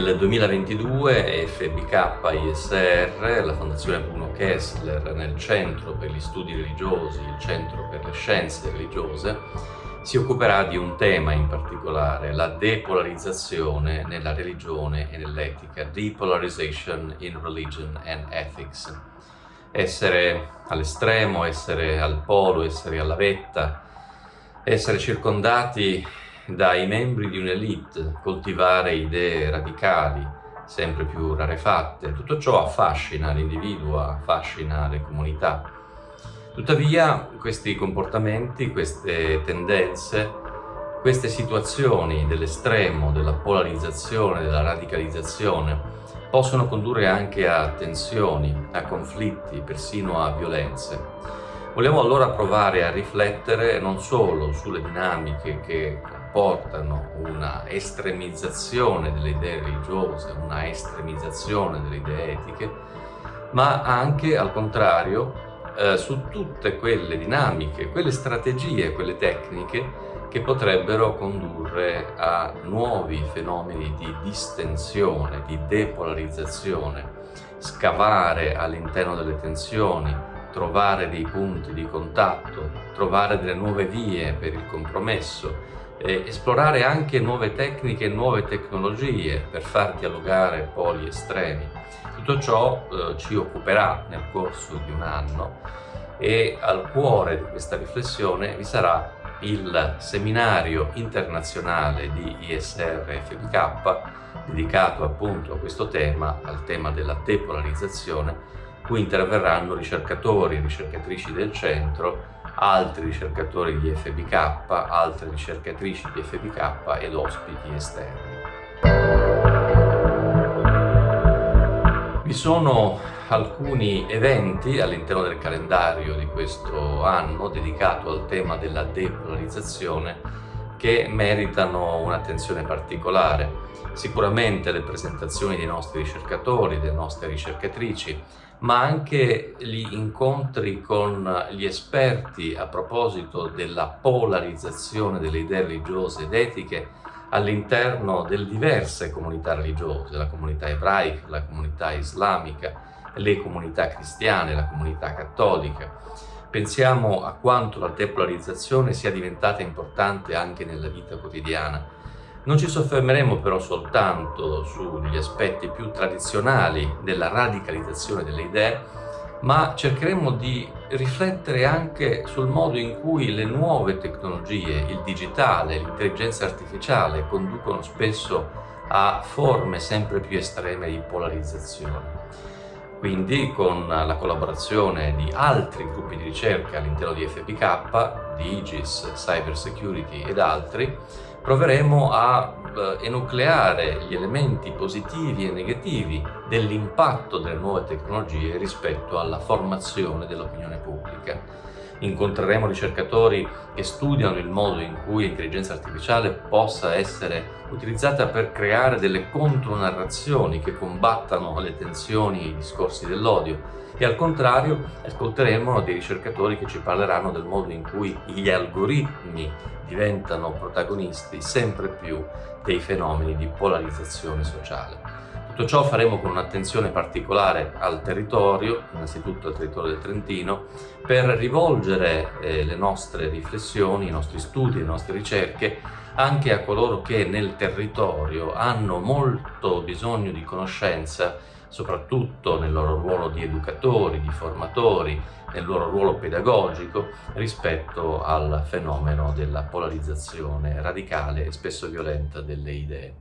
2022 FBK ISR, la Fondazione Bruno Kessler nel Centro per gli Studi Religiosi, il Centro per le Scienze Religiose, si occuperà di un tema in particolare, la depolarizzazione nella religione e nell'etica, Depolarization in Religion and Ethics. Essere all'estremo, essere al polo, essere alla vetta, essere circondati dai membri di un'elite, coltivare idee radicali, sempre più rarefatte, tutto ciò affascina l'individuo, affascina le comunità. Tuttavia questi comportamenti, queste tendenze, queste situazioni dell'estremo, della polarizzazione, della radicalizzazione, possono condurre anche a tensioni, a conflitti, persino a violenze. Vogliamo allora provare a riflettere non solo sulle dinamiche che portano una estremizzazione delle idee religiose, una estremizzazione delle idee etiche, ma anche al contrario eh, su tutte quelle dinamiche, quelle strategie, quelle tecniche che potrebbero condurre a nuovi fenomeni di distensione, di depolarizzazione, scavare all'interno delle tensioni, trovare dei punti di contatto, trovare delle nuove vie per il compromesso, eh, esplorare anche nuove tecniche e nuove tecnologie per far dialogare poli estremi. Tutto ciò eh, ci occuperà nel corso di un anno e al cuore di questa riflessione vi sarà il seminario internazionale di ISR FBK dedicato appunto a questo tema, al tema della depolarizzazione, cui interverranno ricercatori e ricercatrici del centro altri ricercatori di FBK, altre ricercatrici di FBK ed ospiti esterni. Vi sono alcuni eventi all'interno del calendario di questo anno dedicato al tema della depolarizzazione che meritano un'attenzione particolare. Sicuramente le presentazioni dei nostri ricercatori, delle nostre ricercatrici, ma anche gli incontri con gli esperti a proposito della polarizzazione delle idee religiose ed etiche all'interno delle diverse comunità religiose, la comunità ebraica, la comunità islamica, le comunità cristiane, la comunità cattolica. Pensiamo a quanto la depolarizzazione sia diventata importante anche nella vita quotidiana non ci soffermeremo però soltanto sugli aspetti più tradizionali della radicalizzazione delle idee, ma cercheremo di riflettere anche sul modo in cui le nuove tecnologie, il digitale, l'intelligenza artificiale conducono spesso a forme sempre più estreme di polarizzazione. Quindi con la collaborazione di altri gruppi di ricerca all'interno di FPK, di IGIS, Cyber Security ed altri, proveremo a eh, enucleare gli elementi positivi e negativi dell'impatto delle nuove tecnologie rispetto alla formazione dell'opinione pubblica incontreremo ricercatori che studiano il modo in cui l'intelligenza artificiale possa essere utilizzata per creare delle contronarrazioni che combattano le tensioni e i discorsi dell'odio e al contrario ascolteremo dei ricercatori che ci parleranno del modo in cui gli algoritmi diventano protagonisti sempre più dei fenomeni di polarizzazione sociale. Tutto ciò faremo con un'attenzione particolare al territorio, innanzitutto al territorio del Trentino, per rivolgere eh, le nostre riflessioni, i nostri studi, le nostre ricerche anche a coloro che nel territorio hanno molto bisogno di conoscenza, soprattutto nel loro ruolo di educatori, di formatori, nel loro ruolo pedagogico rispetto al fenomeno della polarizzazione radicale e spesso violenta delle idee.